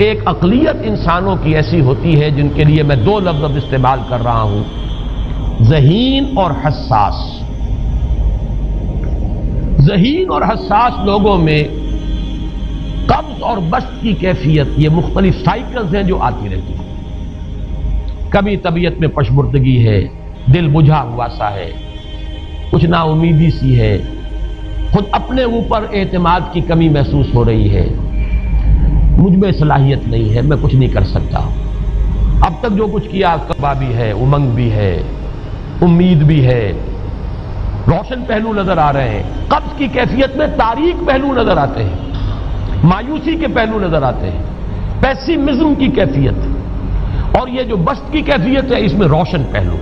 एक अकलियत इंसानों की ऐसी होती है जिनके लिए मैं दो लफ्ज अब इस्तेमाल कर रहा हूँ। जहीन और हसास। जहीन और हसास लोगों में कब्ज और बस्त की कैफियत, ये मुख्तलिफ़ साइकिल्स हैं जो आती रहती हैं। कभी तबीयत में पशमुर्दगी है, दिल बुझा हुआ सा है, कुछ नाउमीदी सी है, खुद अपने ऊपर एतमाद की कमी महसूस हो रही है। मुझमें सलाहियत नहीं है, मैं कुछ नहीं कर सकता। अब तक जो कुछ किया कबा भी है, उमंग भी है, उम्मीद भी है। रोशन पहलू नज़र आ रहे हैं, कब्ज की कैफियत में तारीख पहलू नज़र आते हैं, मायूसी के पहलू नज़र आते हैं पैसिमिज्म की कैफियत। और ये जो बस्त की कैफियत है, इसमें रोशन पहलू।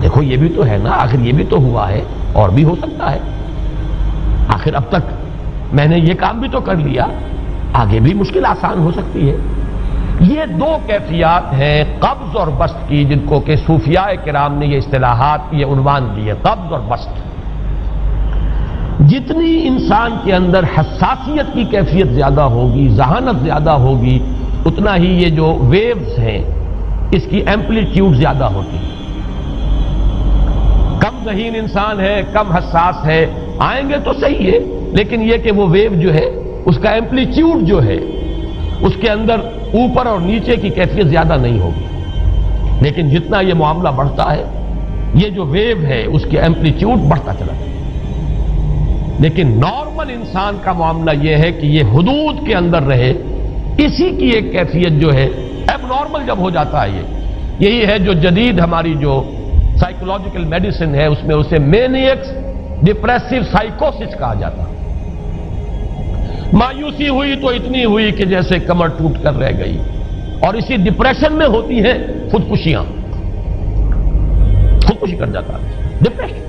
देखो, ये भी तो है ना, आखिर ये भी तो हुआ है, और भी हो सकता है। आखिर अब तक मैंने ये काम भी तो कर लिया आगे भी मुश्किल आसान हो सकती है। ये दो कैफियात हैं, कब्ज और बस्त की, जिनको के सूफिया कराम ने ये इस्तेलाहात, ये उनवान दिए, कब्ज और बस्त। जितनी इंसान के अंदर हसासियत की कैफियत ज़्यादा होगी, जहानत ज़्यादा होगी, उतना ही ये जो वेव्स हैं, इसकी एम्पलीट्यूड ज़्यादा होती है। कम जहीन इंसान है, कम हसास है, आएँगे तो सही है, लेकिन यह कि वो वेव जो है उसका एम्पलीट्यूड जो है, उसके अंदर ऊपर और नीचे की कैफियत ज़्यादा नहीं होगी। लेकिन जितना यह मामला बढ़ता है, ये जो वेव है, उसके एम्पलीट्यूड बढ़ता चला जाता लेकिन नॉर्मल इंसान का मामला यह है कि यह हदूद के अंदर रहे, इसी की एक कैफियत जो है अब नॉर्मल जब हो जाता है ये। यही है जो जदीद हमारी जो साइकोलॉजिकल मेडिसिन है, उसमें उसे मेनियक्स डिप्रेसिव साइकोसिस कहा जाता है। मायूसी हुई तो इतनी हुई कि जैसे कमर टूट कर रह गई। और इसी डिप्रेशन में होती है खुदकुशियाँ। खुदकुशी कर जाता है। डिप्रेशन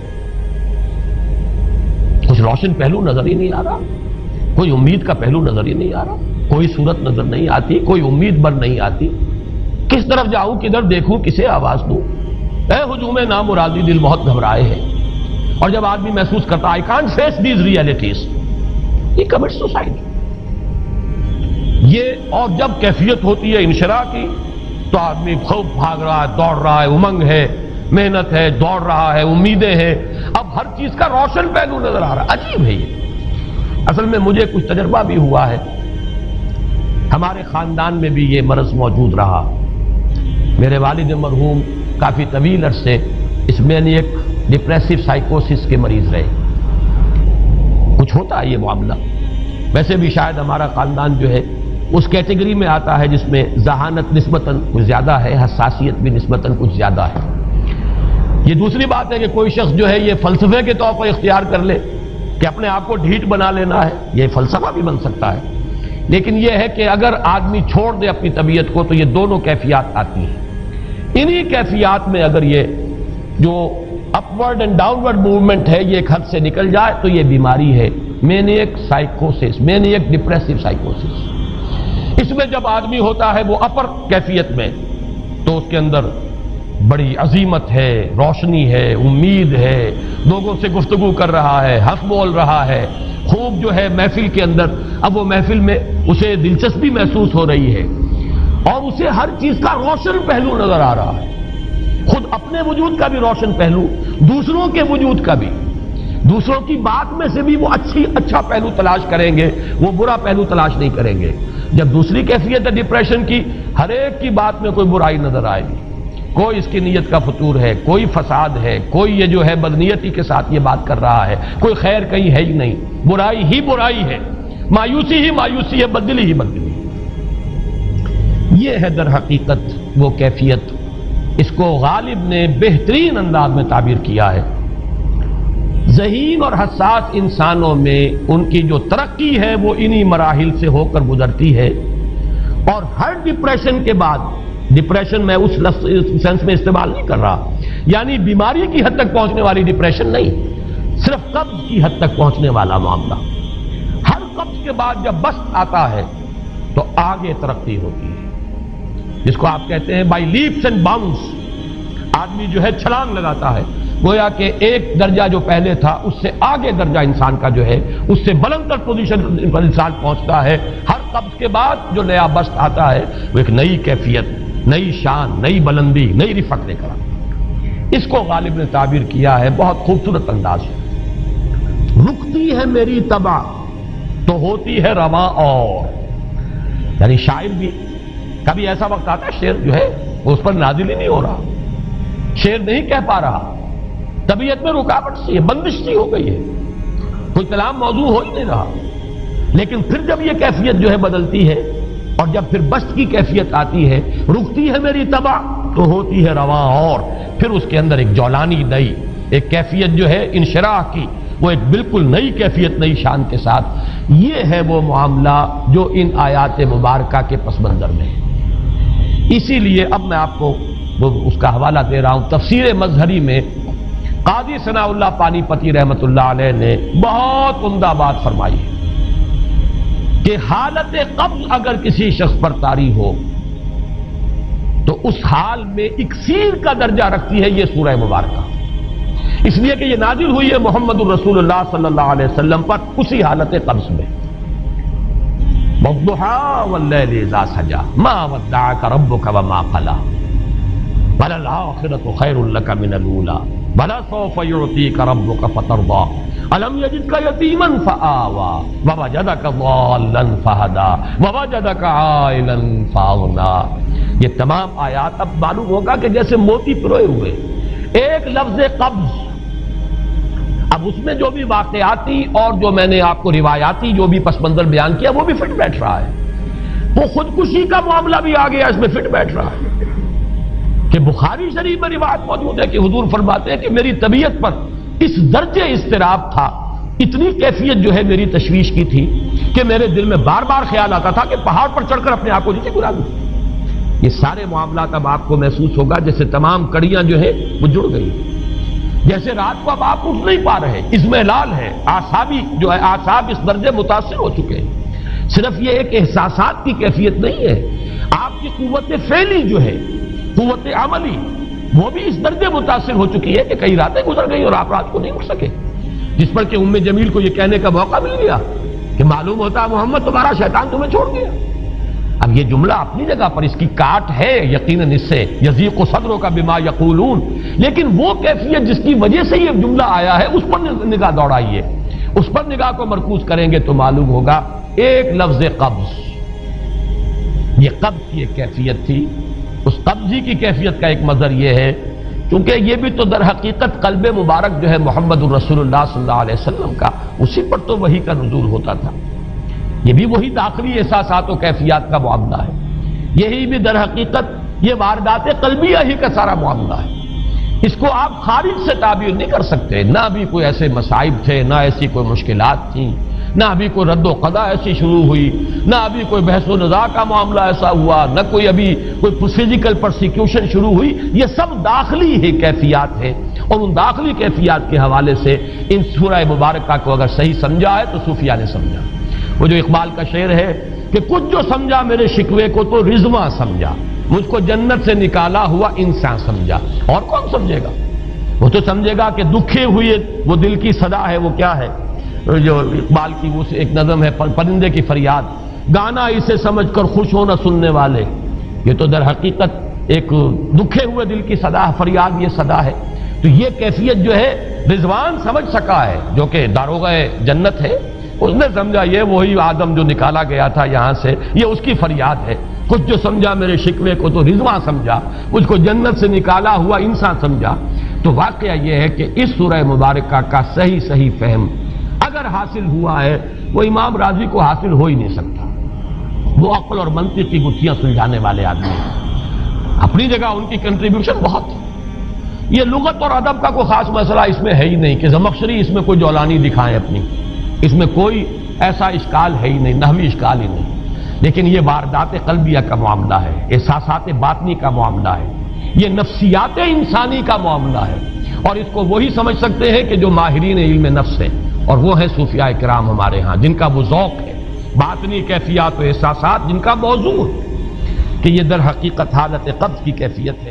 कुछ रोशन पहलू नज़र ही नहीं आ रहा। कोई उम्मीद का पहलू नज़र ही नहीं आ रहा। कोई सूरत नज़र नहीं आती, कोई उम्मीद बन नहीं आती। किस तरफ़ जाऊँ, किधर देखूँ, किसे आवाज़ दूँ? ए हुजूम नाम मुरादी दिल बहुत घबराए हैं। और जब आदमी महसूस करता I can't face these realities he commit suicide ये, और जब कैफियत होती है इंशरा की तो आदमी खूब भाग रहा है, दौड़ रहा है, उमंग है, मेहनत है, दौड़ रहा है, उम्मीदें हैं। अब हर चीज़ का रोशन पहलू नज़र आ रहा है। अजीब है ये। असल में मुझे कुछ तजर्बा भी हुआ है। हमारे खानदान में भी ये मरज मौजूद रहा। मेरे वालिद मरहूम काफ़ी तवील अरसे इसमें एक डिप्रेसिव साइकोसिस के मरीज़ रहे। कुछ होता है ये मामला? वैसे भी शायद हमारा खानदान जो है, उस कैटेगरी में आता है जिसमें जहानत नस्बतन कुछ ज़्यादा है, हसासियत भी नस्बता कुछ ज़्यादा है। ये दूसरी बात है कि कोई शख्स जो है, ये फलसफे के तौर पर इख्तियार कर ले, कि अपने आप को ढीठ बना लेना है, ये फलसफा भी बन सकता है। लेकिन यह है कि अगर आदमी छोड़ दे अपनी तबीयत को तो ये दोनों कैफियात आती हैं। इन्हीं कैफियात में अगर ये जो अपवर्ड एंड डाउनवर्ड मूवमेंट है, ये एक हद से निकल जाए तो ये बीमारी है। मैंने एक साइकोसिस मेनियक डिप्रेसिव साइकोसिस इसमें जब आदमी होता है वो अपर कैफियत में तो उसके अंदर बड़ी अजीमत है, रोशनी है, उम्मीद है। लोगों से गुफ्तगु कर रहा है, हंस बोल रहा है। खूब जो है महफिल के अंदर, अब वो महफिल में उसे दिलचस्पी महसूस हो रही है। और उसे हर चीज़ का रोशन पहलू नज़र आ रहा है। खुद अपने वजूद का भी रोशन पहलू, दूसरों के वजूद का भी। दूसरों की बात में से भी वो अच्छी अच्छा पहलू तलाश करेंगे, वो बुरा पहलू तलाश नहीं करेंगे। जब दूसरी कैफियत है डिप्रेशन की, हर एक की बात में कोई बुराई नज़र आएगी। कोई इसकी नीयत का फतूर है, कोई फसाद है, कोई ये जो है बदनीयती के साथ ये बात कर रहा है, कोई खैर कहीं है ही नहीं। बुराई ही बुराई है। मायूसी ही मायूसी है, बदली ही बदली। ये है दर हकीकत, वो कैफियत। इसको गालिब ने बेहतरीन अंदाज में ताबीर किया है। जहीन और हसास इंसानों में उनकी जो तरक्की है, वो इन्हीं मराहल से होकर गुजरती है। और हर डिप्रेशन के बाद, डिप्रेशन मैं उस सेंस में इस्तेमाल नहीं कर रहा, यानी बीमारी की हद तक पहुँचने वाली डिप्रेशन नहीं, सिर्फ़ कब्ज की हद तक पहुँचने वाला मामला। हर कब्ज के बाद जब बस आता है तो आगे तरक्की होती है। जिसको आप कहते हैं बाई लीप्स एंड बाउंस आदमी जो है छलांग लगाता है। गोया कि एक दर्जा जो पहले था, उससे आगे दर्जा इंसान का जो है, उससे बुलंदर पोजीशन पर इंसान पहुँचता है। हर कब्ज के बाद जो नया बस्त आता है, वो एक नई कैफियत, नई शान, नई बुलंदी, नई रिफत लेकर इसको गालिब ने ताबीर किया है, बहुत खूबसूरत अंदाज है। रुकती है मेरी तबाह तो होती है रवा और। यानी शायर भी कभी ऐसा वक्त आता है, शेर जो है, उस पर नाजिल ही नहीं हो रहा। शेर नहीं कह पा रहा। तबीयत में रुकावट सी है, बंदिश सी हो गई है। कोई कलाम मौजू हो ही नहीं रहा। लेकिन फिर जब यह कैफियत जो है बदलती है, और जब फिर बस्त की कैफियत आती है, रुकती है मेरी तबाह तो होती है रवा और। फिर उसके अंदर एक जौलानी नई, एक कैफियत जो है इनशराह की, वो एक बिल्कुल नई कैफियत, नई शान के साथ। ये है वो मामला जो इन आयात मुबारक के पस मंजर में है। इसीलिए अब मैं आपको उसका हवाला दे रहा हूँ। तफसीर मजहरी में कादी सनाउल्ला पानीपति रहमत ने बहुत उमदा बात फरमाई है कि हालत कब्ज अगर किसी शख्स पर तारी हो तो उस हाल में इकसीर का दर्जा रखती है यह सूरह मुबारक। इसलिए कि यह नाजिल हुई है मोहम्मद अलैहि वसल्लम पर उसी हालत कब्ज में। तमाम आयात अब मालूम होगा कि जैसे मोती पिरोए हुए। एक लफ्ज कब्ज अब उसमें जो भी वाकयाती और जो मैंने आपको रिवायाती जो भी पसमंजर बयान किया, वो भी फिट बैठ रहा है। वो खुदकुशी का मामला भी आ गया, इसमें फिट बैठ रहा है। कि बुखारी शरीफ में रिवायत मौजूद है कि हजूर फरमाते हैं कि मेरी तबीयत पर इस दर्जे इसतराब था, इतनी कैफियत जो है मेरी तशवीश की थी, कि मेरे दिल में बार बार ख्याल आता था कि पहाड़ पर चढ़कर अपने आप को नीचे गिरा दूँ। ये सारे मामला अब आपको महसूस होगा जैसे तमाम कड़ियाँ जो है, वो जुड़ गई। जैसे रात को अब आप उठ नहीं पा रहे, इसमें लाल है आसाबी जो है आसाब इस दर्जे मुतासर हो चुके हैं। सिर्फ़ ये एक एहसास की कैफियत नहीं है। आपकी कुत फैली जो है कुत अमली, वो भी इस दर्जे मुतासर हो चुकी है कि कई रातें गुजर गई और आप रात को नहीं उठ सके। जिस पर कि उम्मे जमील को यह कहने का मौका मिल गया कि मालूम होता मोहम्मद तुम्हारा शैतान तुम्हें छोड़ गया। अब ये जुमला अपनी जगह पर इसकी काट है यकीन इससे यजीक सदरों का बिमा यकूलून। लेकिन वो कैफियत जिसकी वजह से ये जुमला आया है, उस पर निगाह दौड़ाइए। उस पर निगाह को मरकूज करेंगे तो मालूम होगा, एक लफ्ज कब्ज। ये कब्ज की एक कैफियत थी। उस कब्जी की कैफियत का एक मजर यह है क्योंकि यह भी तो दर हकीकत कल्ब मुबारक जो है मोहम्मद रसूलुल्लाह सल्लल्लाहु अलैहि वसल्लम का, उसी पर तो वही का नजूल होता था। यह भी वही दाखिली एहसास व कैफियत का मामला है। यही भी दर हकीकत, ये वारदात कलबिया ही का सारा मामला है। इसको आप खारिज से ताबीर नहीं कर सकते। ना भी कोई ऐसे मसाइब थे, ना ऐसी कोई मुश्किल थी, ना अभी कोई रद्दो कदा ऐसी शुरू हुई, ना अभी कोई बहस नजा का मामला ऐसा हुआ, ना कोई अभी कोई फ़िज़िकल प्रोसिक्यूशन शुरू हुई। ये सब दाखिली ही कैफियात है। और उन दाखिली कैफियात के हवाले से इन सूरह मुबारक को अगर सही समझा है तो सूफिया ने समझा। वो जो इकबाल का शेर है कि कुछ जो समझा मेरे शिकवे को तो रिजवा समझा। मुझको जन्नत से निकाला हुआ इंसान समझा। और कौन समझेगा? वो तो समझेगा कि दुखे हुए वो दिल की सदा है, वो क्या है? जो इकबाल की वो एक नज़म है परिंदे की फरियाद। गाना इसे समझकर खुश होना सुनने वाले। ये तो दर हकीकत एक दुखे हुए दिल की सदा फरियाद ये सदा है। तो ये कैफियत जो है, रिजवान समझ सका है, जो कि दारोगा जन्नत है। उसने समझा, ये वही आदम जो निकाला गया था यहाँ से, ये उसकी फरियाद है। कुछ जो समझा मेरे शिकवे को तो रिजवा समझा। उसको जन्नत से निकाला हुआ इंसान समझा। तो वाकया यह है कि इस सूरह मुबारक का सही सही फहम अगर हासिल हुआ है, वो इमाम राज़ी को हासिल हो ही नहीं सकता। वो अकल और मंत्री की गुत्थियाँ सुलझाने वाले आदमी हैं। अपनी जगह उनकी कंट्रीब्यूशन बहुत ये लुगत और अदब का कोई खास मसला इसमें है ही नहीं कि जमक्शरी इसमें कोई जौलानी दिखाएँ अपनी। इसमें कोई ऐसा इश्काल है ही नहीं नहवी इश्काल ही नहीं। लेकिन ये वारदात कलबिया का मामला है एहसास बातनी का मामला है, ये नफ्सियात इंसानी का मामला है। और इसको वही समझ सकते हैं कि जो माहरीन इल्म नफ्स है, और वो है सूफिया कराम हमारे यहाँ, जिनका वो जौक है, बातनी कैफियात एहसास जिनका मौजूद कि ये दर हकीकत हालत कब्ज की कैफियत है।